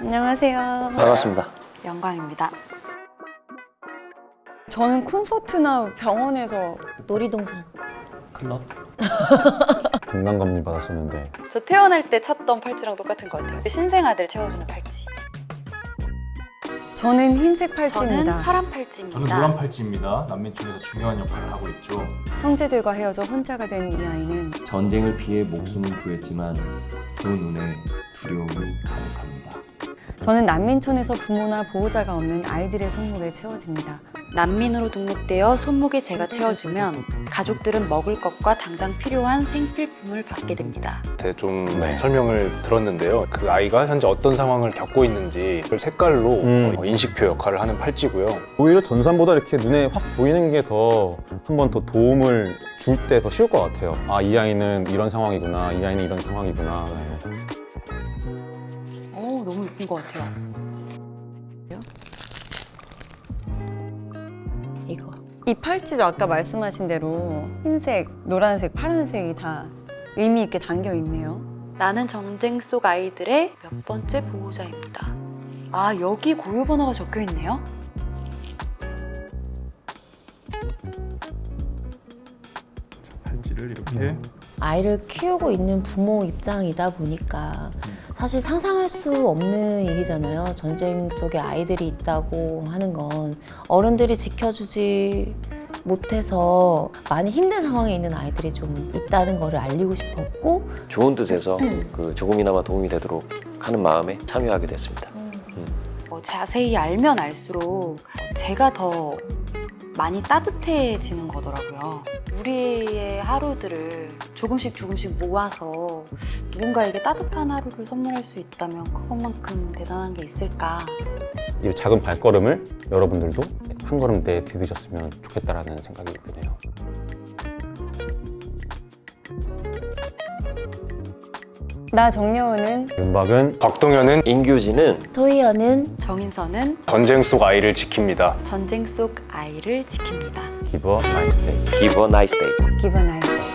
안녕하세요. 반갑습니다. 영광입니다. 저는 콘서트나 병원에서 놀이동산 클럽? 건강검진 받았었는데 저 태어날 때 찾던 팔찌랑 똑같은 것 같아요. 신생 아들 채워주는 팔찌. 저는 흰색 저는 팔찌입니다. 파란 팔찌입니다. 저는 노란 팔찌입니다. 난민촌에서 중요한 역할을 하고 있죠. 형제들과 헤어져 혼자가 된 이 아이는 전쟁을 피해 목숨을 구했지만 그 눈에 두려움이 가득합니다. 저는 난민촌에서 부모나 보호자가 없는 아이들의 손목에 채워집니다. 난민으로 등록되어 손목에 제가 채워주면 가족들은 먹을 것과 당장 필요한 생필품을 받게 됩니다. 제가 좀 네. 설명을 들었는데요. 그 아이가 현재 어떤 상황을 겪고 있는지 그 색깔로 음. 어, 인식표 역할을 하는 팔찌고요. 오히려 전산보다 이렇게 눈에 확 보이는 게 더 한 번 더 도움을 줄 때 더 쉬울 것 같아요. 아, 이 아이는 이런 상황이구나. 이 아이는 이런 상황이구나. 네. 예쁜 것 같아요. 이거 이 팔찌도 아까 말씀하신 대로 흰색, 노란색, 파란색이 다 의미 있게 담겨 있네요. 나는 전쟁 속 아이들의 몇 번째 보호자입니다. 아, 여기 고유 번호가 적혀 있네요. 팔찌를 이렇게 아이를 키우고 있는 부모 입장이다 보니까 사실 상상할 수 없는 일이잖아요. 전쟁 속에 아이들이 있다고 하는 건 어른들이 지켜주지 못해서 많이 힘든 상황에 있는 아이들이 좀 있다는 거를 알리고 싶었고 좋은 뜻에서 그 조금이나마 도움이 되도록 하는 마음에 참여하게 됐습니다. 어, 자세히 알면 알수록 제가 더 많이 따뜻해지는 거더라고요. 우리의 하루들을 조금씩 조금씩 모아서 누군가에게 따뜻한 하루를 선물할 수 있다면 그것만큼 대단한 게 있을까. 이 작은 발걸음을 여러분들도 한 걸음 내 디디셨으면 좋겠다라는 생각이 드네요. 나 정여우는 윤박은 박동현은 인규진은 소희연은 정인선은 전쟁 속 아이를 지킵니다. 전쟁 속 아이를 지킵니다. Give a nice day. Give a nice day. Give a nice day.